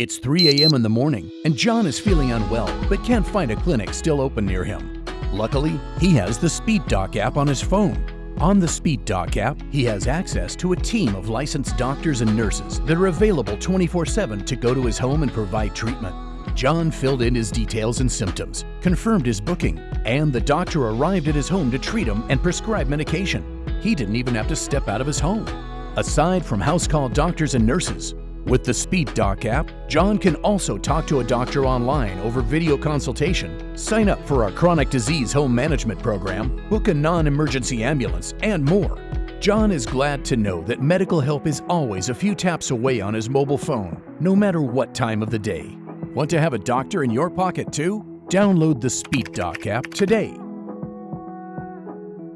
It's 3 a.m. in the morning, and John is feeling unwell but can't find a clinic still open near him. Luckily, he has the Speedoc app on his phone. On the Speedoc app, he has access to a team of licensed doctors and nurses that are available 24 7 to go to his home and provide treatment. John filled in his details and symptoms, confirmed his booking, and the doctor arrived at his home to treat him and prescribe medication. He didn't even have to step out of his home. Aside from house call doctors and nurses, with the Speedoc app, John can also talk to a doctor online over video consultation, sign up for our chronic disease home management program, book a non-emergency ambulance, and more. John is glad to know that medical help is always a few taps away on his mobile phone, no matter what time of the day. Want to have a doctor in your pocket too? Download the Speedoc app today